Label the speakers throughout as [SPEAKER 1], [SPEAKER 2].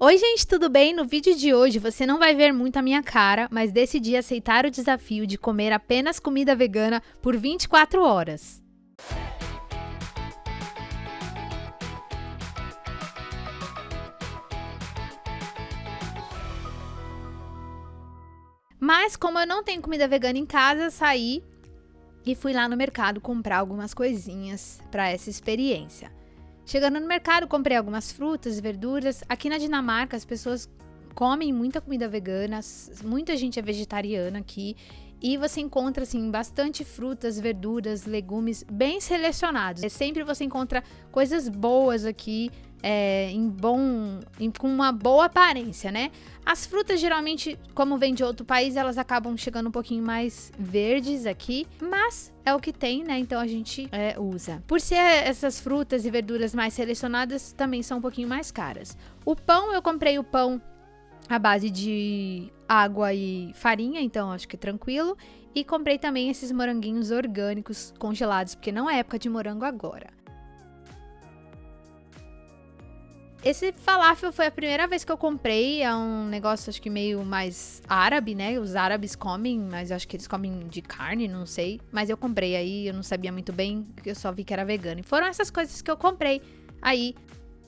[SPEAKER 1] Oi, gente, tudo bem? No vídeo de hoje você não vai ver muito a minha cara, mas decidi aceitar o desafio de comer apenas comida vegana por 24 horas. Mas como eu não tenho comida vegana em casa, saí e fui lá no mercado comprar algumas coisinhas para essa experiência. Chegando no mercado, comprei algumas frutas e verduras. Aqui na Dinamarca, as pessoas comem muita comida vegana, muita gente é vegetariana aqui. E você encontra, assim, bastante frutas, verduras, legumes bem selecionados. É, sempre você encontra coisas boas aqui, é, em bom, em, com uma boa aparência, né? As frutas geralmente, como vem de outro país, elas acabam chegando um pouquinho mais verdes aqui, mas é o que tem, né? Então a gente é, usa. Por ser essas frutas e verduras mais selecionadas, também são um pouquinho mais caras. O pão, eu comprei o pão à base de água e farinha, então acho que tranquilo. E comprei também esses moranguinhos orgânicos congelados, porque não é época de morango agora. Esse falafel foi a primeira vez que eu comprei. É um negócio, acho que meio mais árabe, né? Os árabes comem, mas acho que eles comem de carne, não sei. Mas eu comprei aí, eu não sabia muito bem, eu só vi que era vegano. E foram essas coisas que eu comprei aí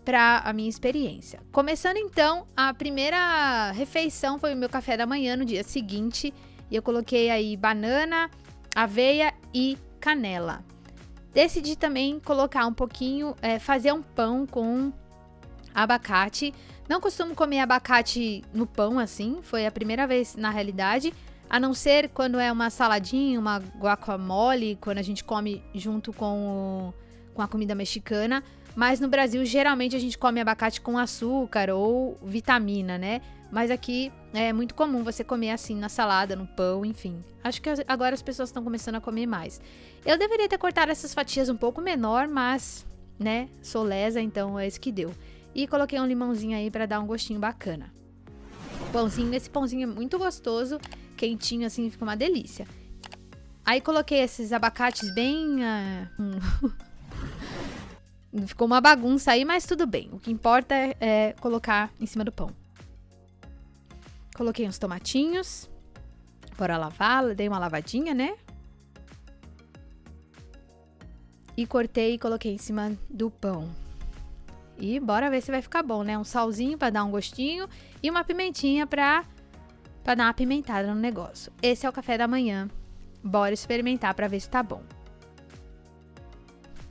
[SPEAKER 1] para a minha experiência. Começando então, a primeira refeição foi o meu café da manhã no dia seguinte. E eu coloquei aí banana, aveia e canela. Decidi também colocar um pouquinho, é, fazer um pão com abacate. Não costumo comer abacate no pão assim, foi a primeira vez na realidade. A não ser quando é uma saladinha, uma guacamole, quando a gente come junto com, o, com a comida mexicana. Mas no Brasil, geralmente a gente come abacate com açúcar ou vitamina, né? Mas aqui é muito comum você comer assim na salada, no pão, enfim. Acho que agora as pessoas estão começando a comer mais. Eu deveria ter cortado essas fatias um pouco menor, mas, né, sou lesa, então é isso que deu. E coloquei um limãozinho aí para dar um gostinho bacana. Pãozinho, esse pãozinho é muito gostoso, quentinho assim, fica uma delícia. Aí coloquei esses abacates bem... Uh, Ficou uma bagunça aí, mas tudo bem. O que importa é, é colocar em cima do pão. Coloquei uns tomatinhos. Bora lavar, dei uma lavadinha, né? E cortei e coloquei em cima do pão. E bora ver se vai ficar bom, né? Um salzinho para dar um gostinho e uma pimentinha para para dar uma pimentada no negócio. Esse é o café da manhã. Bora experimentar para ver se tá bom.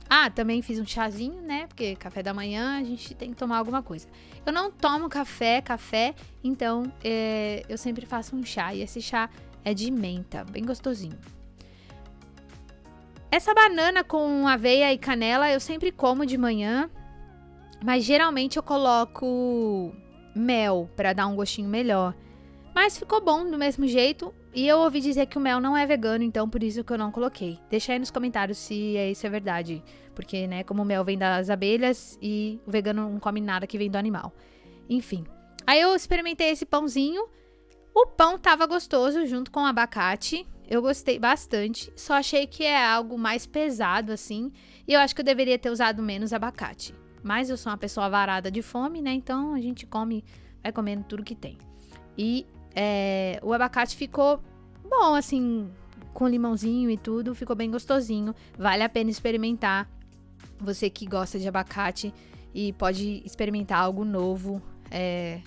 [SPEAKER 1] Ah, também fiz um chazinho, né? Porque café da manhã a gente tem que tomar alguma coisa. Eu não tomo café, café, então é, eu sempre faço um chá. E esse chá é de menta, bem gostosinho. Essa banana com aveia e canela eu sempre como de manhã. Mas geralmente eu coloco mel para dar um gostinho melhor. Mas ficou bom do mesmo jeito. E eu ouvi dizer que o mel não é vegano, então por isso que eu não coloquei. Deixa aí nos comentários se é isso é verdade. Porque, né, como o mel vem das abelhas e o vegano não come nada que vem do animal. Enfim. Aí eu experimentei esse pãozinho. O pão tava gostoso junto com o abacate. Eu gostei bastante. Só achei que é algo mais pesado assim. E eu acho que eu deveria ter usado menos abacate. Mas eu sou uma pessoa varada de fome, né? Então a gente come, vai comendo tudo que tem. E é, o abacate ficou bom, assim, com limãozinho e tudo, ficou bem gostosinho. Vale a pena experimentar. Você que gosta de abacate e pode experimentar algo novo, é,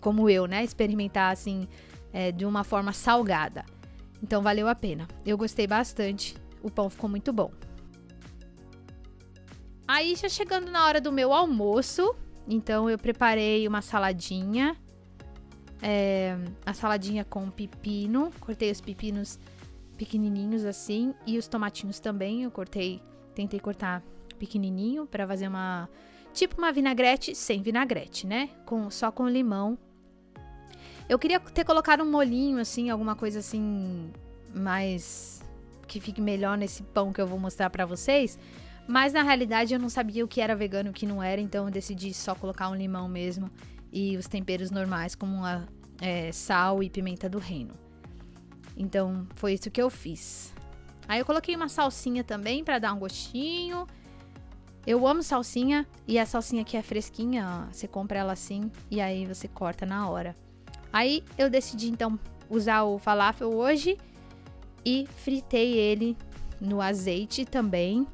[SPEAKER 1] como eu, né? Experimentar assim, é, de uma forma salgada. Então valeu a pena. Eu gostei bastante. O pão ficou muito bom. Aí já chegando na hora do meu almoço, então eu preparei uma saladinha. É, a saladinha com pepino. Cortei os pepinos pequenininhos assim. E os tomatinhos também. Eu cortei, tentei cortar pequenininho para fazer uma... Tipo uma vinagrete sem vinagrete, né? Com, só com limão. Eu queria ter colocado um molinho assim, alguma coisa assim mais... Que fique melhor nesse pão que eu vou mostrar para vocês. Mas na realidade eu não sabia o que era vegano e o que não era, então eu decidi só colocar um limão mesmo e os temperos normais, como a, é, sal e pimenta do reino. Então foi isso que eu fiz. Aí eu coloquei uma salsinha também para dar um gostinho. Eu amo salsinha e a salsinha aqui é fresquinha, ó. Você compra ela assim e aí você corta na hora. Aí eu decidi então usar o falafel hoje e fritei ele no azeite também.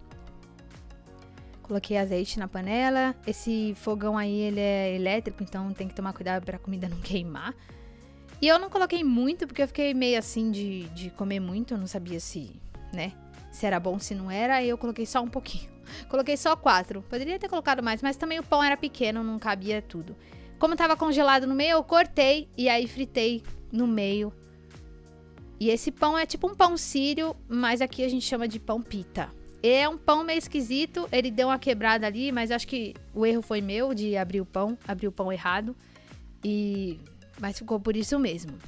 [SPEAKER 1] Coloquei azeite na panela. Esse fogão aí ele é elétrico, então tem que tomar cuidado para a comida não queimar. E eu não coloquei muito porque eu fiquei meio assim de, de comer muito, eu não sabia se, né, se era bom, se não era. Aí eu coloquei só um pouquinho. Coloquei só quatro. Poderia ter colocado mais, mas também o pão era pequeno, não cabia tudo. Como tava congelado no meio, eu cortei e aí fritei no meio. E esse pão é tipo um pão sírio, mas aqui a gente chama de pão pita. É um pão meio esquisito, ele deu uma quebrada ali, mas acho que o erro foi meu de abrir o pão, abrir o pão errado. E mas ficou por isso mesmo.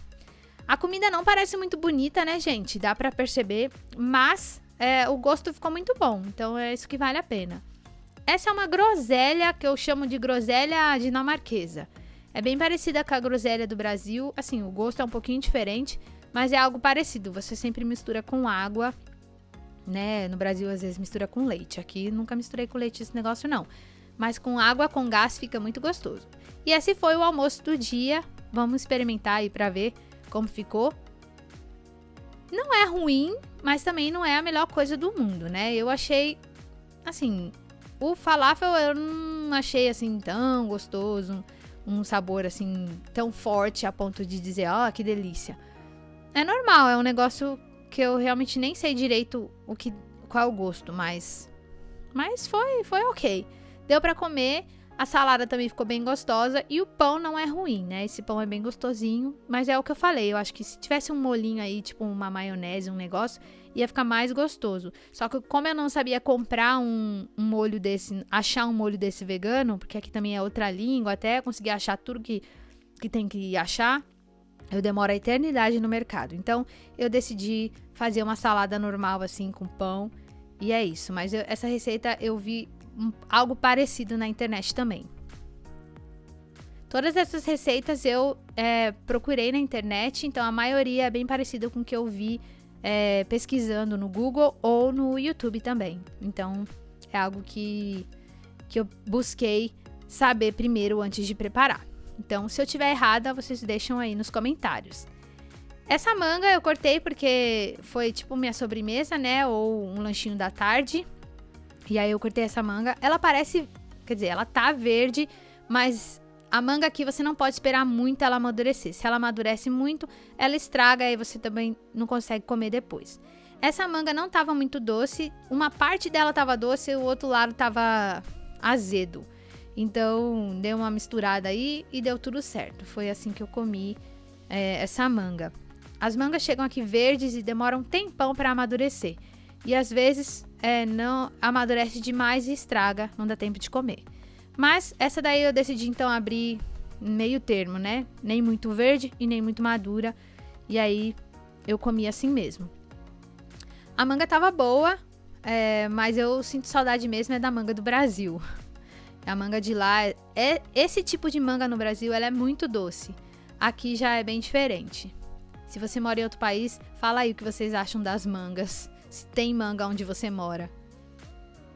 [SPEAKER 1] A comida não parece muito bonita, né, gente? Dá para perceber, mas é, o gosto ficou muito bom, então é isso que vale a pena. Essa é uma groselha que eu chamo de groselha dinamarquesa. É bem parecida com a groselha do Brasil, assim, o gosto é um pouquinho diferente, mas é algo parecido. Você sempre mistura com água, né? No Brasil às vezes mistura com leite. Aqui nunca misturei com leite esse negócio não. Mas com água com gás fica muito gostoso. E esse foi o almoço do dia. Vamos experimentar aí para ver como ficou. Não é ruim, mas também não é a melhor coisa do mundo, né? Eu achei assim, o falafel eu não achei assim tão gostoso, um sabor assim tão forte a ponto de dizer, ó, oh, que delícia. É normal, é um negócio que eu realmente nem sei direito o que qual é o gosto, mas mas foi foi OK. Deu para comer. A salada também ficou bem gostosa e o pão não é ruim, né? Esse pão é bem gostosinho, mas é o que eu falei. Eu acho que se tivesse um molinho aí, tipo uma maionese, um negócio, ia ficar mais gostoso. Só que como eu não sabia comprar um, um molho desse, achar um molho desse vegano, porque aqui também é outra língua, até conseguir achar tudo que, que tem que achar, eu demoro a eternidade no mercado. Então eu decidi fazer uma salada normal assim com pão. E é isso. Mas eu, essa receita eu vi um, algo parecido na internet também. Todas essas receitas eu é, procurei na internet, então a maioria é bem parecida com o que eu vi é, pesquisando no Google ou no YouTube também. Então é algo que, que eu busquei saber primeiro antes de preparar. Então, se eu tiver errada, vocês deixam aí nos comentários. Essa manga eu cortei porque foi tipo minha sobremesa, né? Ou um lanchinho da tarde. E aí eu cortei essa manga. Ela parece, quer dizer, ela tá verde, mas a manga aqui você não pode esperar muito ela amadurecer. Se ela amadurece muito, ela estraga e você também não consegue comer depois. Essa manga não tava muito doce, uma parte dela tava doce e o outro lado tava azedo. Então deu uma misturada aí e deu tudo certo. Foi assim que eu comi é, essa manga. As mangas chegam aqui verdes e demoram um tempão para amadurecer. E às vezes é, não amadurece demais e estraga, não dá tempo de comer. Mas essa daí eu decidi então abrir meio termo, né? Nem muito verde e nem muito madura. E aí eu comi assim mesmo. A manga tava boa, é, mas eu sinto saudade mesmo é da manga do Brasil. A manga de lá, é esse tipo de manga no Brasil, ela é muito doce. Aqui já é bem diferente. Se você mora em outro país, fala aí o que vocês acham das mangas se tem manga onde você mora.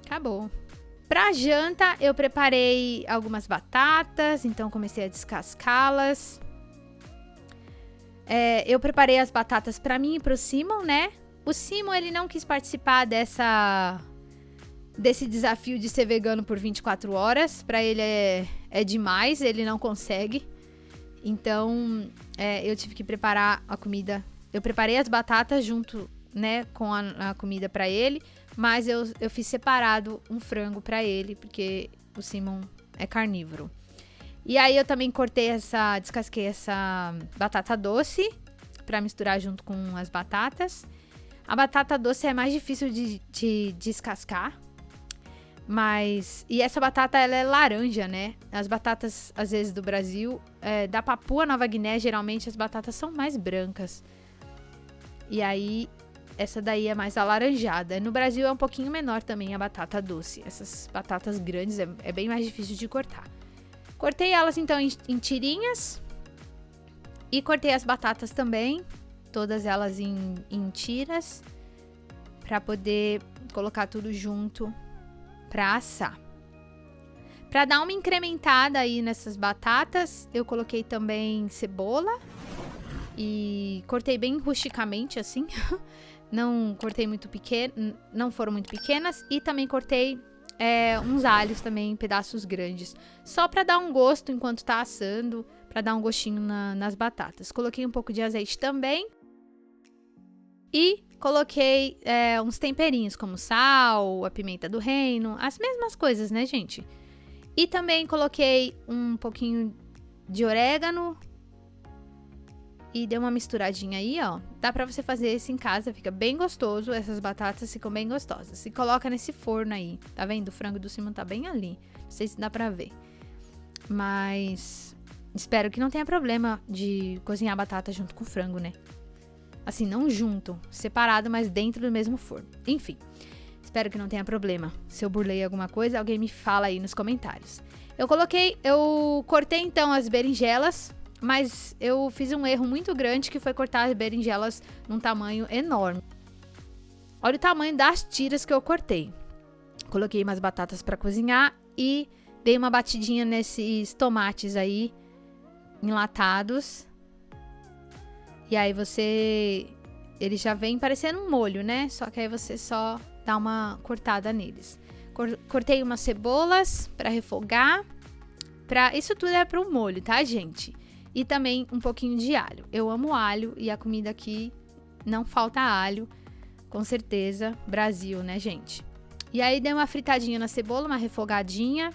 [SPEAKER 1] Acabou. Pra janta, eu preparei algumas batatas, então comecei a descascá-las. É, eu preparei as batatas para mim e pro Simon, né? O Simon, ele não quis participar dessa desse desafio de ser vegano por 24 horas. Para ele é, é demais, ele não consegue. Então, é, eu tive que preparar a comida. Eu preparei as batatas junto né, com a, a comida para ele, mas eu, eu fiz separado um frango para ele, porque o Simon é carnívoro. E aí eu também cortei essa, descasquei essa batata doce para misturar junto com as batatas. A batata doce é mais difícil de, de descascar, mas. E essa batata ela é laranja, né? As batatas, às vezes, do Brasil, é, da Papua Nova Guiné, geralmente as batatas são mais brancas. E aí essa daí é mais alaranjada. No Brasil é um pouquinho menor também a batata doce. Essas batatas grandes é, é bem mais difícil de cortar. Cortei elas então em, em tirinhas. E cortei as batatas também. Todas elas em, em tiras. Pra poder colocar tudo junto pra assar. Pra dar uma incrementada aí nessas batatas, eu coloquei também cebola e cortei bem rusticamente assim. não cortei muito pequeno, não foram muito pequenas e também cortei é, uns alhos também pedaços grandes, só para dar um gosto enquanto tá assando, para dar um gostinho na, nas batatas. Coloquei um pouco de azeite também e coloquei é, uns temperinhos como sal, a pimenta do reino, as mesmas coisas, né, gente? E também coloquei um pouquinho de orégano, e deu uma misturadinha aí, ó. Dá pra você fazer isso em casa, fica bem gostoso. Essas batatas ficam bem gostosas. Se coloca nesse forno aí, tá vendo? O frango do Simon tá bem ali. Não sei se dá pra ver. Mas espero que não tenha problema de cozinhar batata junto com frango, né? Assim, não junto, separado, mas dentro do mesmo forno. Enfim, espero que não tenha problema. Se eu burlei alguma coisa, alguém me fala aí nos comentários. Eu coloquei, eu cortei então as berinjelas mas eu fiz um erro muito grande que foi cortar as berinjelas num tamanho enorme. Olha o tamanho das tiras que eu cortei. Coloquei umas batatas para cozinhar e dei uma batidinha nesses tomates aí enlatados. E aí você ele já vem parecendo um molho, né? Só que aí você só dá uma cortada neles. Cortei umas cebolas para refogar. Pra... Isso tudo é para o molho, tá, gente? e também um pouquinho de alho. Eu amo alho e a comida aqui não falta alho, com certeza. Brasil, né, gente? E aí dei uma fritadinha na cebola, uma refogadinha.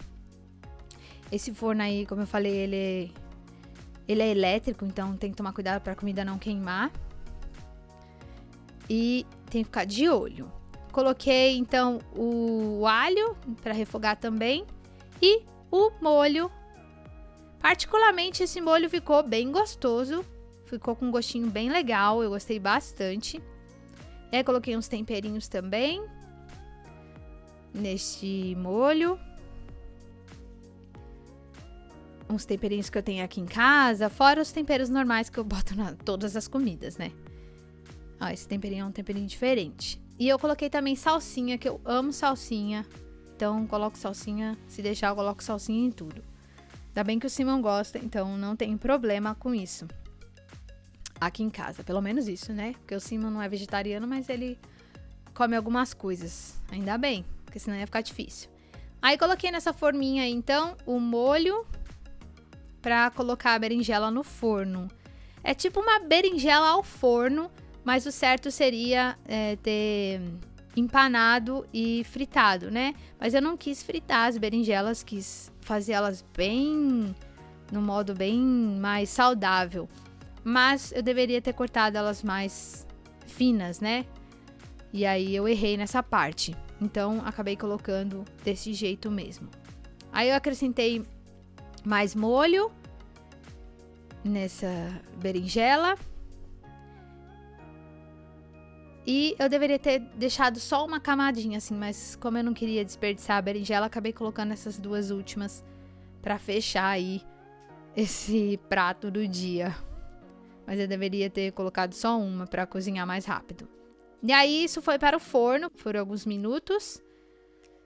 [SPEAKER 1] Esse forno aí, como eu falei, ele é, ele é elétrico, então tem que tomar cuidado para a comida não queimar. E tem que ficar de olho. Coloquei então o alho para refogar também e o molho Particularmente esse molho ficou bem gostoso, ficou com um gostinho bem legal, eu gostei bastante. E aí coloquei uns temperinhos também neste molho. Uns temperinhos que eu tenho aqui em casa, fora os temperos normais que eu boto em todas as comidas, né? Ó, esse temperinho é um temperinho diferente. E eu coloquei também salsinha, que eu amo salsinha. Então, coloco salsinha, se deixar, eu coloco salsinha em tudo. Ainda bem que o Simon gosta, então não tem problema com isso. Aqui em casa, pelo menos isso, né? Porque o Simon não é vegetariano, mas ele come algumas coisas. Ainda bem, porque senão ia ficar difícil. Aí coloquei nessa forminha aí, então, o molho pra colocar a berinjela no forno. É tipo uma berinjela ao forno, mas o certo seria é, ter empanado e fritado, né? Mas eu não quis fritar as berinjelas, quis fazer elas bem no modo bem mais saudável. Mas eu deveria ter cortado elas mais finas, né? E aí eu errei nessa parte. Então acabei colocando desse jeito mesmo. Aí eu acrescentei mais molho nessa berinjela e eu deveria ter deixado só uma camadinha assim, mas como eu não queria desperdiçar a berinjela, acabei colocando essas duas últimas para fechar aí esse prato do dia. Mas eu deveria ter colocado só uma para cozinhar mais rápido. E aí isso foi para o forno por alguns minutos.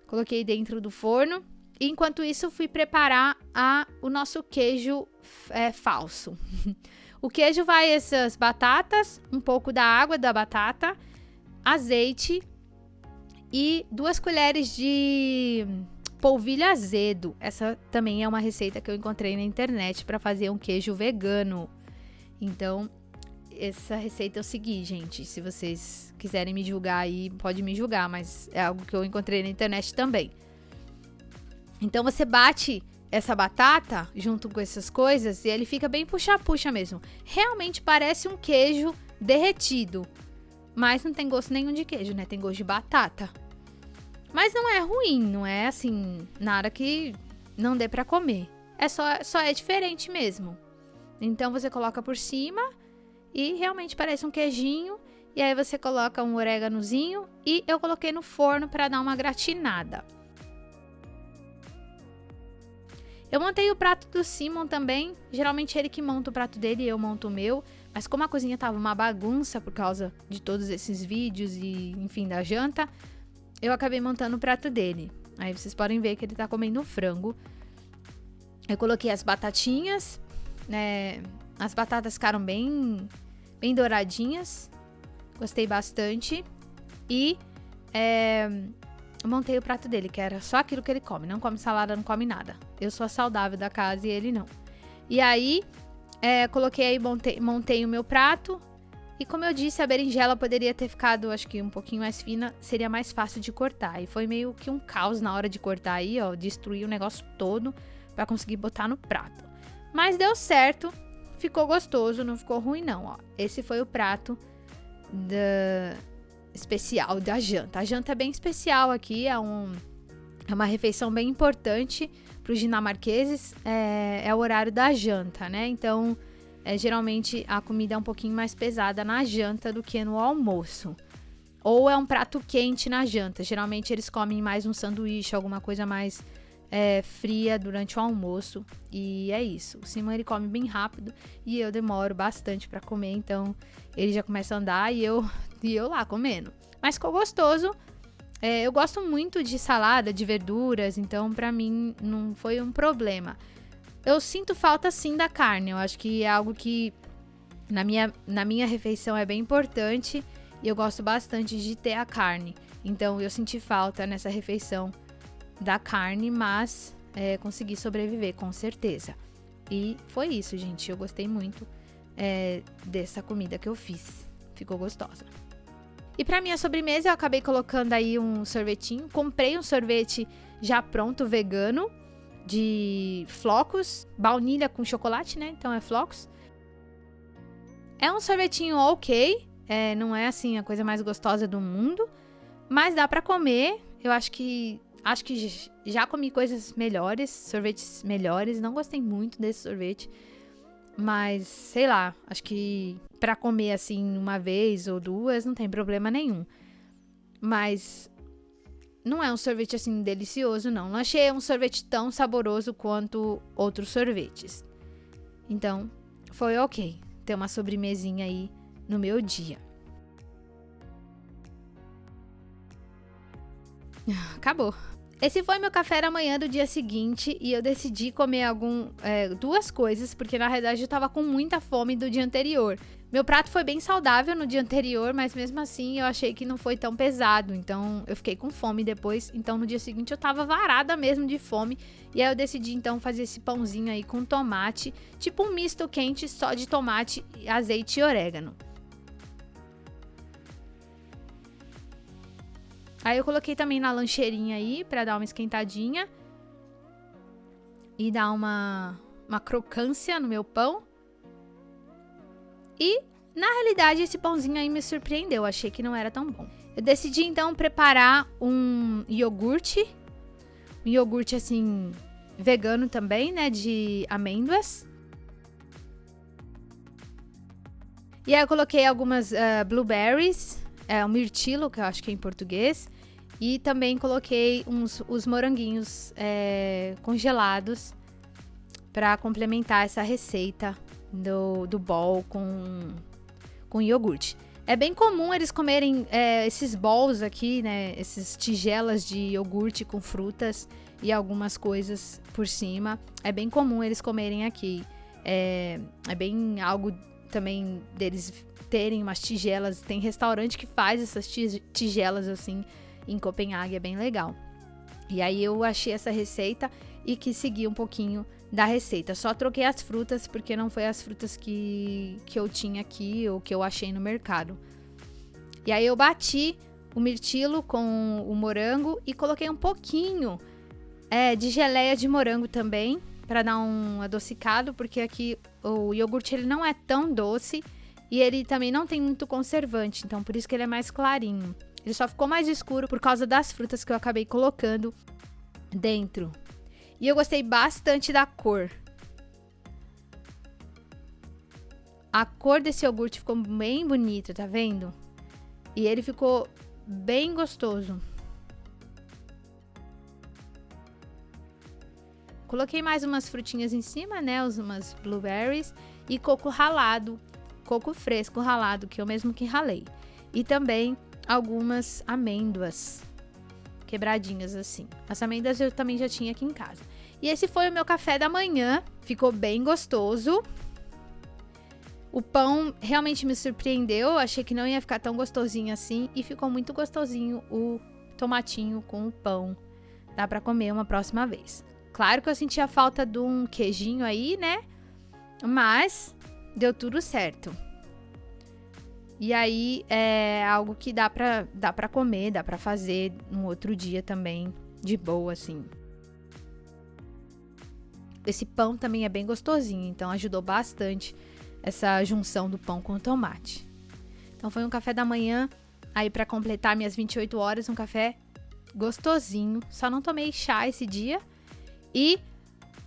[SPEAKER 1] Coloquei dentro do forno. Enquanto isso, fui preparar a, o nosso queijo é, falso. o queijo vai essas batatas, um pouco da água da batata azeite e duas colheres de polvilho azedo. Essa também é uma receita que eu encontrei na internet para fazer um queijo vegano. Então, essa receita eu segui, gente. Se vocês quiserem me julgar aí, pode me julgar, mas é algo que eu encontrei na internet também. Então você bate essa batata junto com essas coisas e ele fica bem puxa-puxa mesmo. Realmente parece um queijo derretido. Mas não tem gosto nenhum de queijo, né? Tem gosto de batata. Mas não é ruim, não é assim, nada que não dê para comer. É só, só é diferente mesmo. Então você coloca por cima e realmente parece um queijinho. E aí você coloca um oréganozinho e eu coloquei no forno para dar uma gratinada. Eu montei o prato do Simon também. Geralmente ele que monta o prato dele e eu monto o meu. Mas como a cozinha tava uma bagunça por causa de todos esses vídeos e, enfim, da janta, eu acabei montando o prato dele. Aí vocês podem ver que ele tá comendo frango. Eu coloquei as batatinhas, né? As batatas ficaram bem, bem douradinhas. Gostei bastante. E é, montei o prato dele, que era só aquilo que ele come. Não come salada, não come nada. Eu sou a saudável da casa e ele não. E aí, é, coloquei aí, montei, montei o meu prato. E como eu disse, a berinjela poderia ter ficado, acho que um pouquinho mais fina, seria mais fácil de cortar. E foi meio que um caos na hora de cortar aí, ó, destruir o negócio todo para conseguir botar no prato. Mas deu certo, ficou gostoso, não ficou ruim não, ó. Esse foi o prato da especial da janta. A janta é bem especial aqui, é um é uma refeição bem importante para os dinamarqueses, é, é o horário da janta, né? Então, é, geralmente a comida é um pouquinho mais pesada na janta do que no almoço. Ou é um prato quente na janta. Geralmente eles comem mais um sanduíche, alguma coisa mais é, fria durante o almoço. E é isso. O Simão ele come bem rápido e eu demoro bastante para comer, então ele já começa a andar e eu, e eu lá comendo. Mas ficou gostoso. É, eu gosto muito de salada, de verduras, então para mim não foi um problema. Eu sinto falta sim da carne. Eu acho que é algo que na minha, na minha refeição é bem importante e eu gosto bastante de ter a carne. Então eu senti falta nessa refeição da carne, mas é, consegui sobreviver com certeza. E foi isso, gente. Eu gostei muito é, dessa comida que eu fiz. Ficou gostosa. E para minha sobremesa eu acabei colocando aí um sorvetinho. Comprei um sorvete já pronto vegano de flocos, baunilha com chocolate, né? Então é flocos. É um sorvetinho ok, é, não é assim a coisa mais gostosa do mundo, mas dá para comer. Eu acho que acho que já comi coisas melhores, sorvetes melhores. Não gostei muito desse sorvete, mas sei lá, acho que para comer assim uma vez ou duas não tem problema nenhum. Mas não é um sorvete assim delicioso, não. Não achei um sorvete tão saboroso quanto outros sorvetes. Então, foi ok ter uma sobremesinha aí no meu dia. Acabou. Esse foi meu café da manhã do dia seguinte e eu decidi comer algum, é, duas coisas, porque na realidade eu tava com muita fome do dia anterior. Meu prato foi bem saudável no dia anterior, mas mesmo assim eu achei que não foi tão pesado, então eu fiquei com fome depois. Então no dia seguinte eu tava varada mesmo de fome e aí eu decidi então fazer esse pãozinho aí com tomate, tipo um misto quente só de tomate, azeite e orégano. Aí eu coloquei também na lancheirinha aí para dar uma esquentadinha e dar uma, uma crocância no meu pão. E na realidade esse pãozinho aí me surpreendeu, achei que não era tão bom. Eu decidi então preparar um iogurte, um iogurte assim vegano também, né, de amêndoas. E aí eu coloquei algumas uh, blueberries, é um mirtilo, que eu acho que é em português. E também coloquei uns, os moranguinhos é, congelados para complementar essa receita do, do bol com, com iogurte. É bem comum eles comerem é, esses bowls aqui, né? Essas tigelas de iogurte com frutas e algumas coisas por cima. É bem comum eles comerem aqui. É, é bem algo também deles terem umas tigelas. Tem restaurante que faz essas tigelas assim em Copenhague, é bem legal. E aí eu achei essa receita e quis seguir um pouquinho da receita. Só troquei as frutas porque não foi as frutas que, que eu tinha aqui ou que eu achei no mercado. E aí eu bati o mirtilo com o morango e coloquei um pouquinho é, de geleia de morango também para dar um adocicado, porque aqui o iogurte ele não é tão doce e ele também não tem muito conservante, então por isso que ele é mais clarinho. Ele só ficou mais escuro por causa das frutas que eu acabei colocando dentro. E eu gostei bastante da cor. A cor desse iogurte ficou bem bonita, tá vendo? E ele ficou bem gostoso. Coloquei mais umas frutinhas em cima, né? Umas blueberries e coco ralado, coco fresco ralado, que eu mesmo que ralei. E também algumas amêndoas quebradinhas assim. As amêndoas eu também já tinha aqui em casa. E esse foi o meu café da manhã. Ficou bem gostoso. O pão realmente me surpreendeu. Achei que não ia ficar tão gostosinho assim. E ficou muito gostosinho o tomatinho com o pão. Dá pra comer uma próxima vez. Claro que eu senti a falta de um queijinho aí, né? Mas deu tudo certo. E aí é algo que dá pra, dá pra comer, dá pra fazer um outro dia também, de boa, assim. Esse pão também é bem gostosinho, então ajudou bastante essa junção do pão com o tomate. Então foi um café da manhã, aí para completar minhas 28 horas, um café gostosinho. Só não tomei chá esse dia. E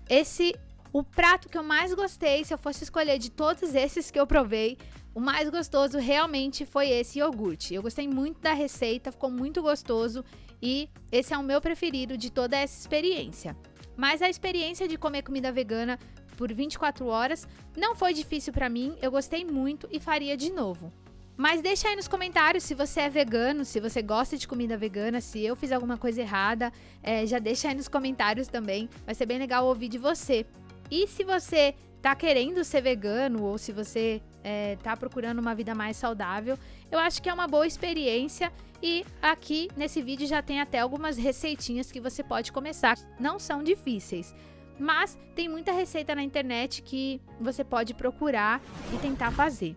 [SPEAKER 1] esse o prato que eu mais gostei, se eu fosse escolher de todos esses que eu provei, o mais gostoso realmente foi esse iogurte. Eu gostei muito da receita, ficou muito gostoso e esse é o meu preferido de toda essa experiência. Mas a experiência de comer comida vegana por 24 horas não foi difícil para mim, eu gostei muito e faria de novo. Mas deixa aí nos comentários se você é vegano, se você gosta de comida vegana, se eu fiz alguma coisa errada, é, já deixa aí nos comentários também, vai ser bem legal ouvir de você. E se você tá querendo ser vegano ou se você é, tá procurando uma vida mais saudável, eu acho que é uma boa experiência e aqui nesse vídeo já tem até algumas receitinhas que você pode começar. Não são difíceis, mas tem muita receita na internet que você pode procurar e tentar fazer.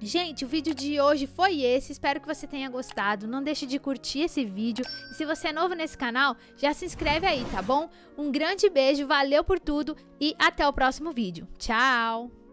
[SPEAKER 1] Gente, o vídeo de hoje foi esse, espero que você tenha gostado, não deixe de curtir esse vídeo e se você é novo nesse canal, já se inscreve aí, tá bom? Um grande beijo, valeu por tudo e até o próximo vídeo. Tchau!